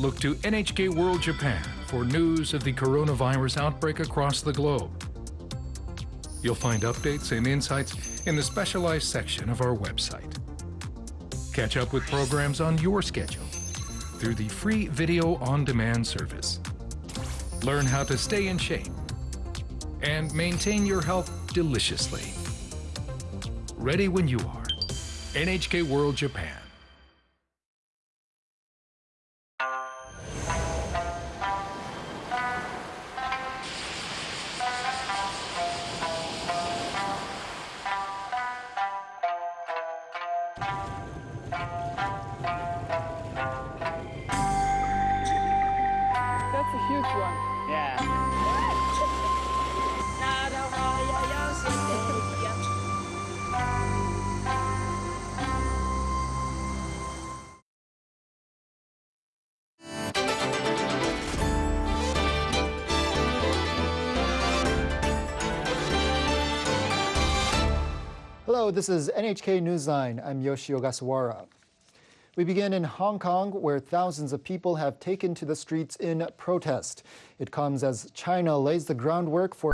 Look to NHK World Japan for news of the coronavirus outbreak across the globe. You'll find updates and insights in the specialized section of our website. Catch up with programs on your schedule through the free video on demand service. Learn how to stay in shape and maintain your health deliciously. Ready when you are. NHK World Japan. That's a huge one. Yeah. Hello, this is NHK Newsline. I'm Yoshi Ogasawara. We begin in Hong Kong, where thousands of people have taken to the streets in protest. It comes as China lays the groundwork for